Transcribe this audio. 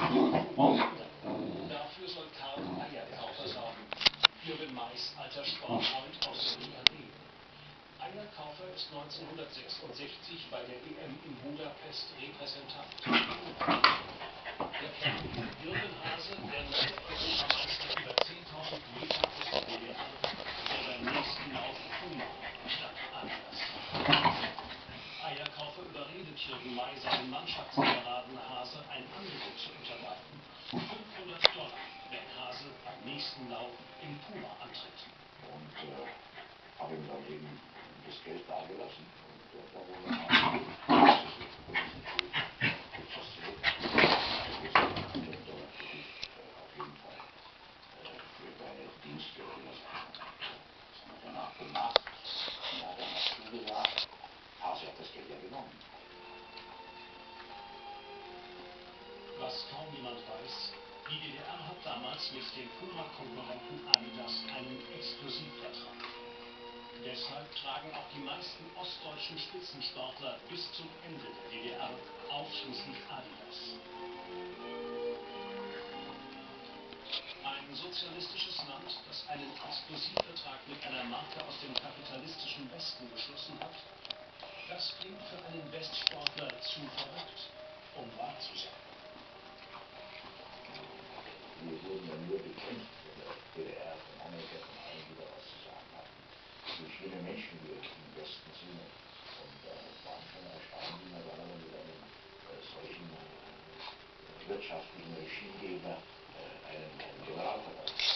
Dafür soll Karl Eierkaufer sorgen. Jürgen Mais, alter Sportfreund aus Niamey. Eierkaufer ist 1966 bei der EM in Budapest Repräsentant. Der Kerl Jürgen Hase, der neue Europameister über 10.000 Meter ist WDR, der beim nächsten Lauf Kummer statt anders. Eierkaufer überredet Jürgen Mai, seinen Mannschaftskameraden Hase ein Angebot nächsten Lauf in Puma antritt. Und äh, habe ihm dann eben das Geld dagelassen. Und äh, da wurde er äh, Dienste gelassen. Das haben wir danach gemacht. Die DDR hat damals mit dem Puma-Konkurrenten Adidas einen Exklusivvertrag. Deshalb tragen auch die meisten ostdeutschen Spitzensportler bis zum Ende der DDR ausschließlich Adidas. Ein sozialistisches Land, das einen Exklusivvertrag mit einer Marke aus dem wurden ja nur bekämpft in der DDR von Amerika, von allen, die da was zu sagen hatten. Durch junge Menschen, die im Westen sind. Und äh, waren schon erstaunt, wie man dann mit einem äh, solchen äh, wirtschaftlichen Regimegegner äh, einen, einen nachdem